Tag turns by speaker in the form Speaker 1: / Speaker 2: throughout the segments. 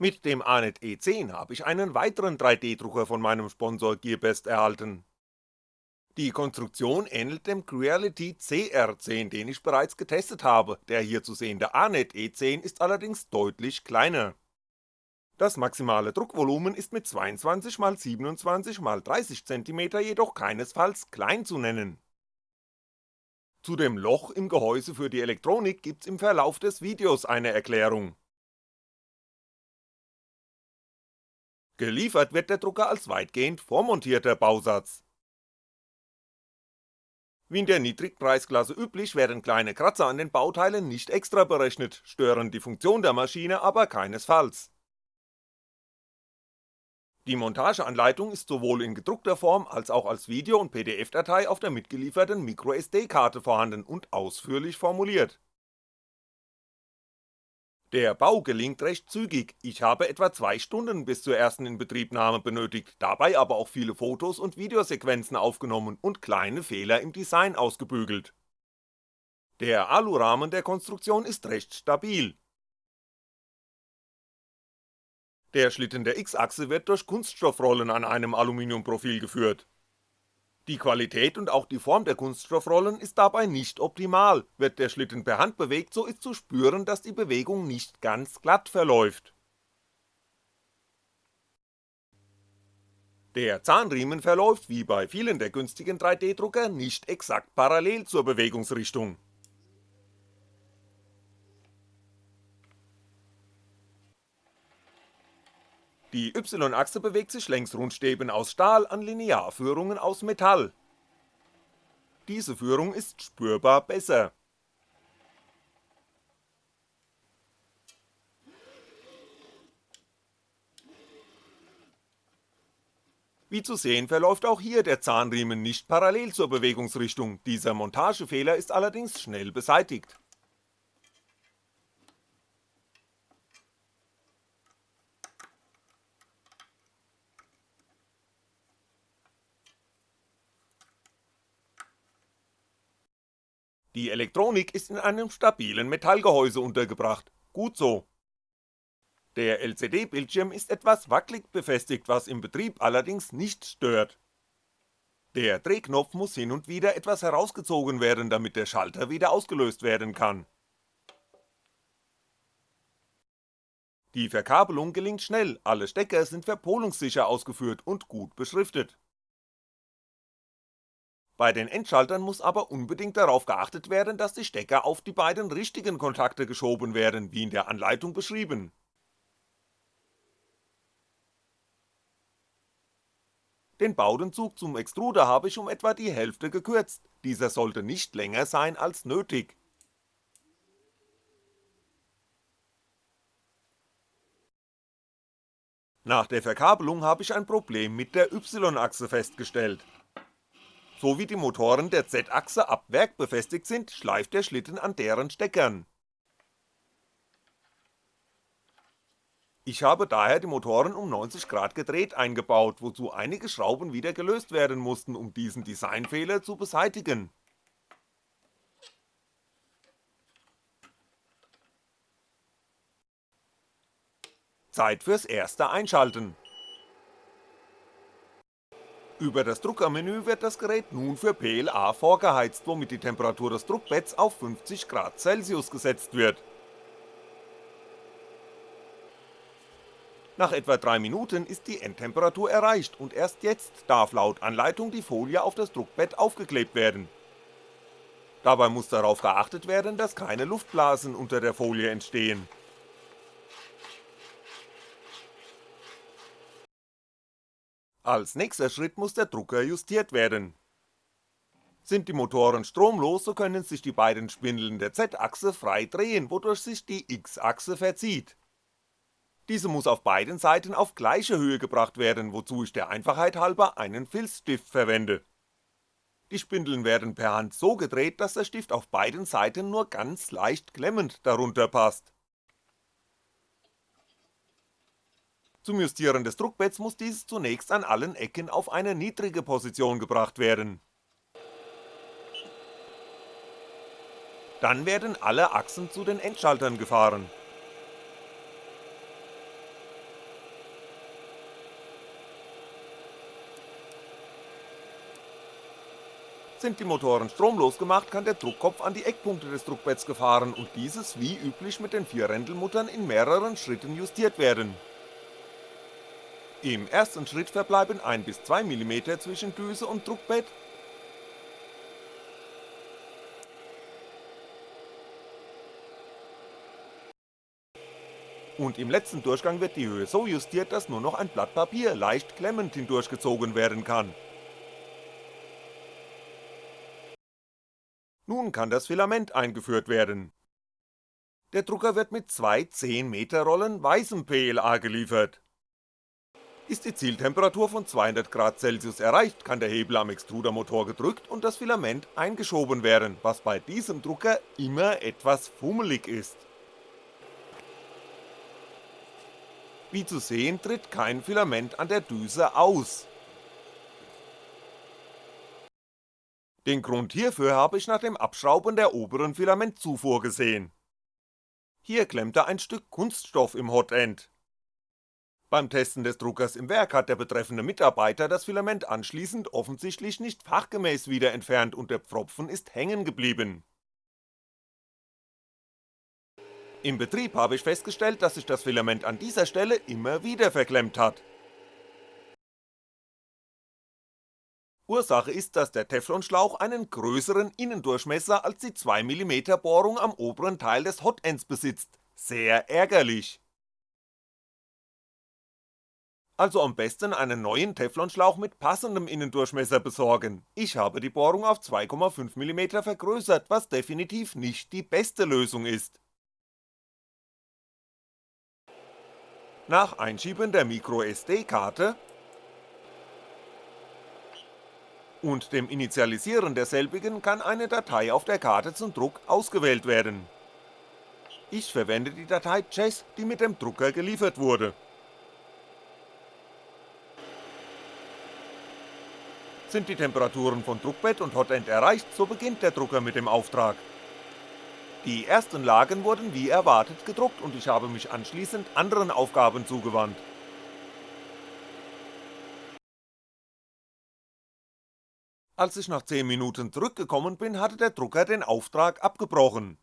Speaker 1: Mit dem ANET E10 habe ich einen weiteren 3D-Drucker von meinem Sponsor Gearbest erhalten. Die Konstruktion ähnelt dem Creality CR10, den ich bereits getestet habe, der hier zu sehende ANET E10 ist allerdings deutlich kleiner. Das maximale Druckvolumen ist mit 22x27x30cm jedoch keinesfalls klein zu nennen. Zu dem Loch im Gehäuse für die Elektronik gibt's im Verlauf des Videos eine Erklärung. Geliefert wird der Drucker als weitgehend vormontierter Bausatz. Wie in der Niedrigpreisklasse üblich werden kleine Kratzer an den Bauteilen nicht extra berechnet, stören die Funktion der Maschine aber keinesfalls. Die Montageanleitung ist sowohl in gedruckter Form als auch als Video und PDF-Datei auf der mitgelieferten MicroSD-Karte vorhanden und ausführlich formuliert. Der Bau gelingt recht zügig, ich habe etwa 2 Stunden bis zur ersten Inbetriebnahme benötigt, dabei aber auch viele Fotos und Videosequenzen aufgenommen und kleine Fehler im Design ausgebügelt. Der Alurahmen der Konstruktion ist recht stabil, der Schlitten der X-Achse wird durch Kunststoffrollen an einem Aluminiumprofil geführt. Die Qualität und auch die Form der Kunststoffrollen ist dabei nicht optimal, wird der Schlitten per Hand bewegt, so ist zu spüren, dass die Bewegung nicht ganz glatt verläuft. Der Zahnriemen verläuft wie bei vielen der günstigen 3D-Drucker nicht exakt parallel zur Bewegungsrichtung Die Y-Achse bewegt sich längs Rundstäben aus Stahl an Linearführungen aus Metall. Diese Führung ist spürbar besser. Wie zu sehen verläuft auch hier der Zahnriemen nicht parallel zur Bewegungsrichtung, dieser Montagefehler ist allerdings schnell beseitigt Die Elektronik ist in einem stabilen Metallgehäuse untergebracht, gut so. Der LCD-Bildschirm ist etwas wackelig befestigt, was im Betrieb allerdings nicht stört. Der Drehknopf muss hin und wieder etwas herausgezogen werden, damit der Schalter wieder ausgelöst werden kann. Die Verkabelung gelingt schnell, alle Stecker sind verpolungssicher ausgeführt und gut beschriftet bei den Endschaltern muss aber unbedingt darauf geachtet werden, dass die Stecker auf die beiden richtigen Kontakte geschoben werden, wie in der Anleitung beschrieben. Den Bowdenzug zum Extruder habe ich um etwa die Hälfte gekürzt, dieser sollte nicht länger sein als nötig. Nach der Verkabelung habe ich ein Problem mit der Y-Achse festgestellt, so wie die Motoren der Z-Achse ab Werk befestigt sind, schleift der Schlitten an deren Steckern. Ich habe daher die Motoren um 90 Grad gedreht eingebaut, wozu einige Schrauben wieder gelöst werden mussten, um diesen Designfehler zu beseitigen. Zeit fürs erste Einschalten über das Druckermenü wird das Gerät nun für PLA vorgeheizt, womit die Temperatur des Druckbetts auf 50 Grad Celsius gesetzt wird. Nach etwa 3 Minuten ist die Endtemperatur erreicht und erst jetzt darf laut Anleitung die Folie auf das Druckbett aufgeklebt werden. Dabei muss darauf geachtet werden, dass keine Luftblasen unter der Folie entstehen Als nächster Schritt muss der Drucker justiert werden. Sind die Motoren stromlos, so können sich die beiden Spindeln der Z-Achse frei drehen, wodurch sich die X-Achse verzieht. Diese muss auf beiden Seiten auf gleiche Höhe gebracht werden, wozu ich der Einfachheit halber einen Filzstift verwende. Die Spindeln werden per Hand so gedreht, dass der Stift auf beiden Seiten nur ganz leicht klemmend darunter passt Zum Justieren des Druckbetts muss dieses zunächst an allen Ecken auf eine niedrige Position gebracht werden. Dann werden alle Achsen zu den Endschaltern gefahren. Sind die Motoren stromlos gemacht, kann der Druckkopf an die Eckpunkte des Druckbetts gefahren und dieses wie üblich mit den vier Rändelmuttern in mehreren Schritten justiert werden im ersten Schritt verbleiben 1 bis 2 mm zwischen Düse und Druckbett, und im letzten Durchgang wird die Höhe so justiert, dass nur noch ein Blatt Papier leicht klemmend hindurchgezogen werden kann. Nun kann das Filament eingeführt werden. Der Drucker wird mit zwei 10 Meter Rollen weißem PLA geliefert. Ist die Zieltemperatur von 200 Grad Celsius erreicht, kann der Hebel am Extrudermotor gedrückt und das Filament eingeschoben werden, was bei diesem Drucker immer etwas fummelig ist. Wie zu sehen tritt kein Filament an der Düse aus. Den Grund hierfür habe ich nach dem Abschrauben der oberen Filamentzufuhr gesehen. Hier klemmte ein Stück Kunststoff im Hotend. Beim Testen des Druckers im Werk hat der betreffende Mitarbeiter das Filament anschließend offensichtlich nicht fachgemäß wieder entfernt und der Pfropfen ist hängen geblieben. Im Betrieb habe ich festgestellt, dass sich das Filament an dieser Stelle immer wieder verklemmt hat. Ursache ist, dass der Teflonschlauch einen größeren Innendurchmesser als die 2mm Bohrung am oberen Teil des Hotends besitzt, sehr ärgerlich. Also am besten einen neuen Teflonschlauch mit passendem Innendurchmesser besorgen, ich habe die Bohrung auf 2,5mm vergrößert, was definitiv nicht die beste Lösung ist. Nach Einschieben der MicroSD-Karte und dem Initialisieren derselbigen kann eine Datei auf der Karte zum Druck ausgewählt werden. Ich verwende die Datei Chess, die mit dem Drucker geliefert wurde. Sind die Temperaturen von Druckbett und Hotend erreicht, so beginnt der Drucker mit dem Auftrag. Die ersten Lagen wurden wie erwartet gedruckt und ich habe mich anschließend anderen Aufgaben zugewandt. Als ich nach 10 Minuten zurückgekommen bin, hatte der Drucker den Auftrag abgebrochen.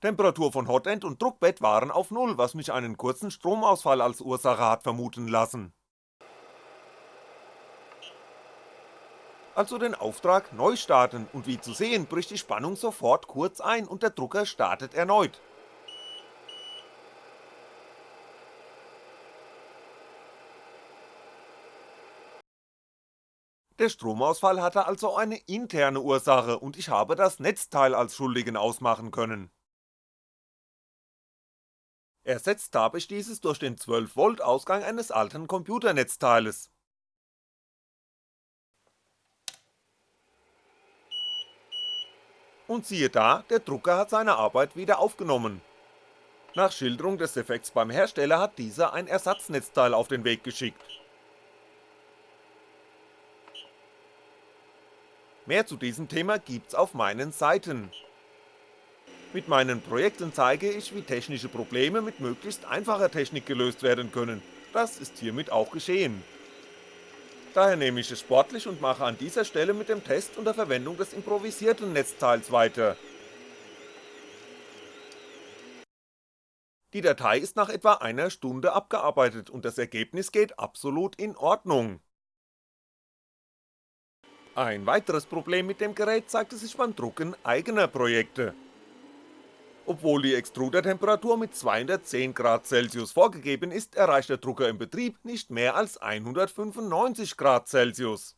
Speaker 1: Temperatur von Hotend und Druckbett waren auf Null, was mich einen kurzen Stromausfall als Ursache hat vermuten lassen. Also den Auftrag neu starten und wie zu sehen bricht die Spannung sofort kurz ein und der Drucker startet erneut. Der Stromausfall hatte also eine interne Ursache und ich habe das Netzteil als Schuldigen ausmachen können. Ersetzt habe ich dieses durch den 12V Ausgang eines alten Computernetzteiles. Und siehe da, der Drucker hat seine Arbeit wieder aufgenommen. Nach Schilderung des Defekts beim Hersteller hat dieser ein Ersatznetzteil auf den Weg geschickt. Mehr zu diesem Thema gibt's auf meinen Seiten. Mit meinen Projekten zeige ich, wie technische Probleme mit möglichst einfacher Technik gelöst werden können, das ist hiermit auch geschehen. Daher nehme ich es sportlich und mache an dieser Stelle mit dem Test unter Verwendung des improvisierten Netzteils weiter. Die Datei ist nach etwa einer Stunde abgearbeitet und das Ergebnis geht absolut in Ordnung. Ein weiteres Problem mit dem Gerät zeigte sich beim Drucken eigener Projekte. Obwohl die Extrudertemperatur mit 210 Grad Celsius vorgegeben ist, erreicht der Drucker im Betrieb nicht mehr als 195 Grad Celsius.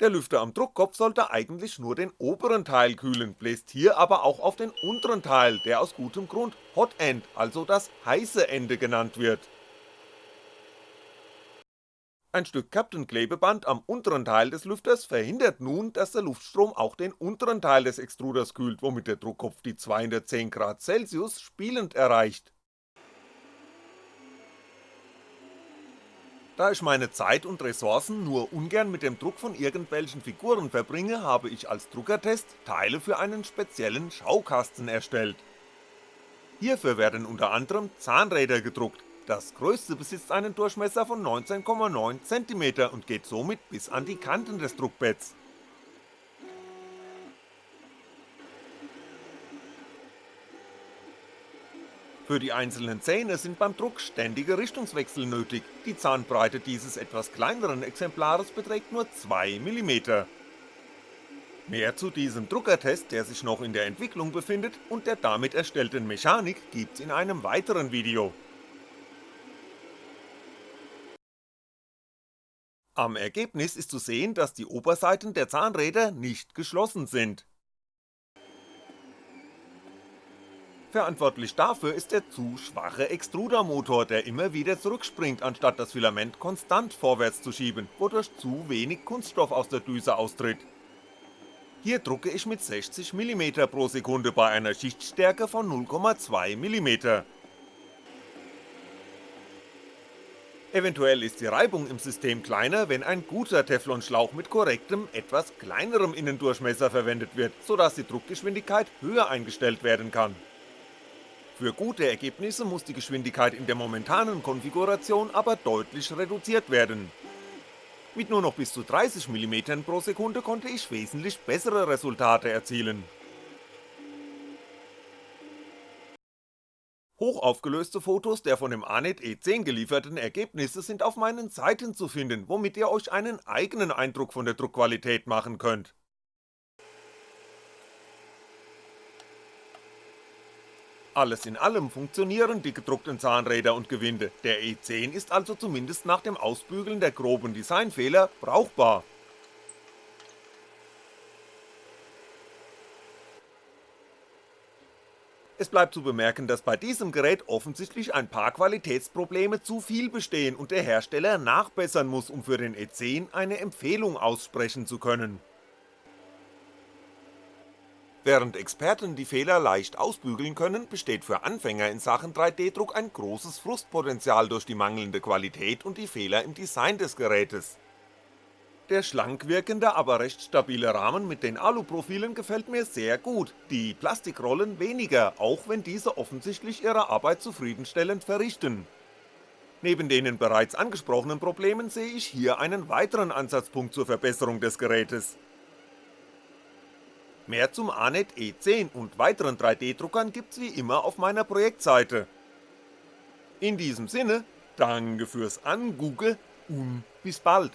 Speaker 1: Der Lüfter am Druckkopf sollte eigentlich nur den oberen Teil kühlen, bläst hier aber auch auf den unteren Teil, der aus gutem Grund Hot End, also das heiße Ende genannt wird. Ein Stück Captain-Klebeband am unteren Teil des Lüfters verhindert nun, dass der Luftstrom auch den unteren Teil des Extruders kühlt, womit der Druckkopf die 210 Grad Celsius spielend erreicht. Da ich meine Zeit und Ressourcen nur ungern mit dem Druck von irgendwelchen Figuren verbringe, habe ich als Druckertest Teile für einen speziellen Schaukasten erstellt. Hierfür werden unter anderem Zahnräder gedruckt, das größte besitzt einen Durchmesser von 19,9 cm und geht somit bis an die Kanten des Druckbetts. Für die einzelnen Zähne sind beim Druck ständige Richtungswechsel nötig, die Zahnbreite dieses etwas kleineren Exemplares beträgt nur 2 mm. Mehr zu diesem Druckertest, der sich noch in der Entwicklung befindet, und der damit erstellten Mechanik gibt's in einem weiteren Video. Am Ergebnis ist zu sehen, dass die Oberseiten der Zahnräder nicht geschlossen sind. Verantwortlich dafür ist der zu schwache Extrudermotor, der immer wieder zurückspringt, anstatt das Filament konstant vorwärts zu schieben, wodurch zu wenig Kunststoff aus der Düse austritt. Hier drucke ich mit 60mm pro Sekunde bei einer Schichtstärke von 0,2mm. Eventuell ist die Reibung im System kleiner, wenn ein guter Teflonschlauch mit korrektem, etwas kleinerem Innendurchmesser verwendet wird, sodass die Druckgeschwindigkeit höher eingestellt werden kann. Für gute Ergebnisse muss die Geschwindigkeit in der momentanen Konfiguration aber deutlich reduziert werden. Mit nur noch bis zu 30mm pro Sekunde konnte ich wesentlich bessere Resultate erzielen. Hochaufgelöste Fotos der von dem ANET E10 gelieferten Ergebnisse sind auf meinen Seiten zu finden, womit ihr euch einen eigenen Eindruck von der Druckqualität machen könnt. Alles in allem funktionieren die gedruckten Zahnräder und Gewinde, der E10 ist also zumindest nach dem Ausbügeln der groben Designfehler brauchbar. Es bleibt zu bemerken, dass bei diesem Gerät offensichtlich ein paar Qualitätsprobleme zu viel bestehen und der Hersteller nachbessern muss, um für den E10 eine Empfehlung aussprechen zu können Während Experten die Fehler leicht ausbügeln können, besteht für Anfänger in Sachen 3D-Druck ein großes Frustpotenzial durch die mangelnde Qualität und die Fehler im Design des Gerätes. Der schlank wirkende, aber recht stabile Rahmen mit den Aluprofilen gefällt mir sehr gut, die Plastikrollen weniger, auch wenn diese offensichtlich ihre Arbeit zufriedenstellend verrichten. Neben den bereits angesprochenen Problemen sehe ich hier einen weiteren Ansatzpunkt zur Verbesserung des Gerätes Mehr zum ANET E10 und weiteren 3D-Druckern gibt's wie immer auf meiner Projektseite. In diesem Sinne, danke fürs Angugge und bis bald.